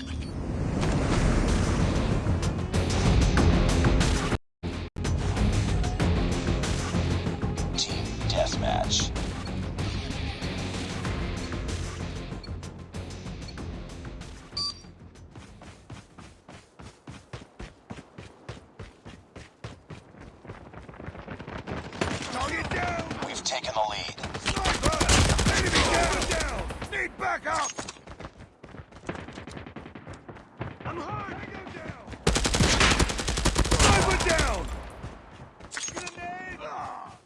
Team. Target down! We've taken the lead. Sniper! Enemy down! down! Need backup! I'm hurt! Tango down! Sniper down! Grenade! Ah!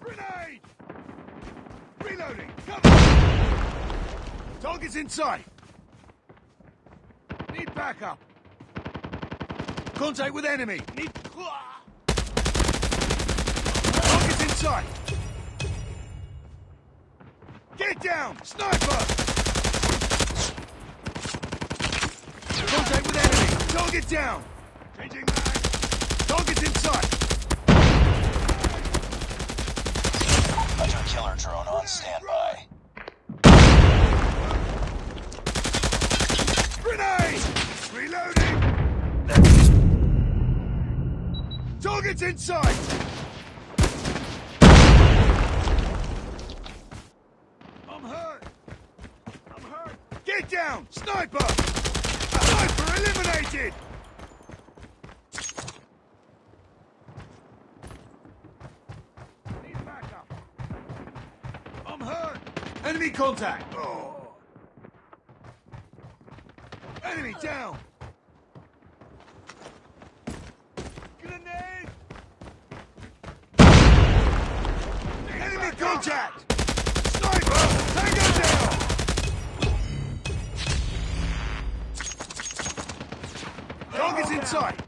Grenade! Reloading! Cover! Target's in sight! Need backup! Contact with enemy! Need... Target's in sight! Get down! Sniper! Contact with enemy! Target down! Changing mag! Target's in sight! Hunter killer drone on standby. Grenade! Reloading! Target's in sight! I'm hurt! I'm hurt! Get down! Sniper! Sniper eliminated! Need backup. I'm hurt! Enemy contact! Oh. Enemy down! Grenade! Enemy contact! Sniper! Tango down! Target's in sight!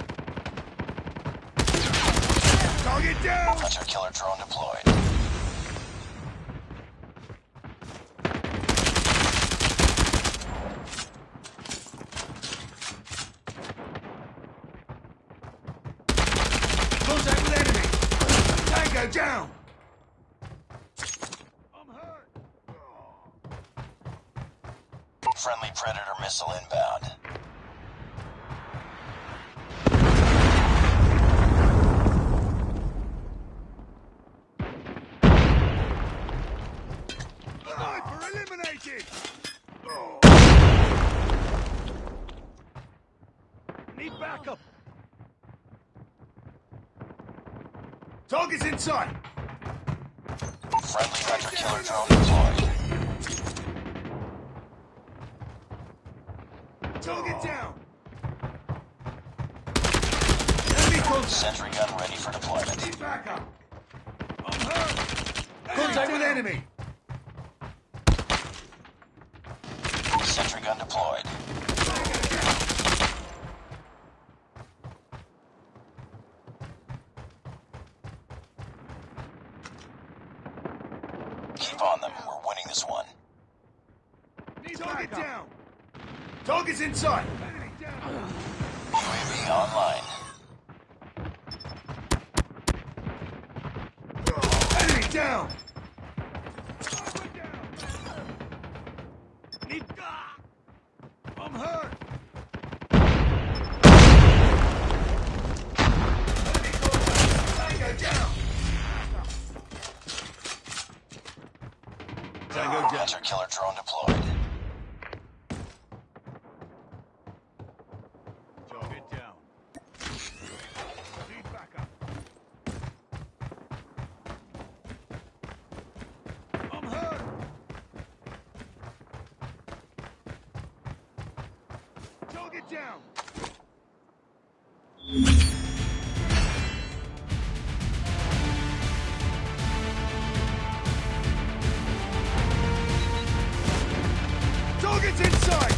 Target down! Hunter killer drone deployed. Contact with Tango down! I'm hurt! Friendly Predator missile inbound. Sniper eliminated! Need backup! Target's in sight! Friendly Hunter killer drone deployed. Target down! Enemy contact! Sentry gun ready for deployment. Need backup! I'm hurt! Contact with enemy! Sentry gun deployed. Keep on them. We're winning this one. Target down! Target's in sight! UAV online. Enemy down! Tango down. Hunter killer drone deployed. Target down. Need backup. I'm hurt! Target down! Target's inside!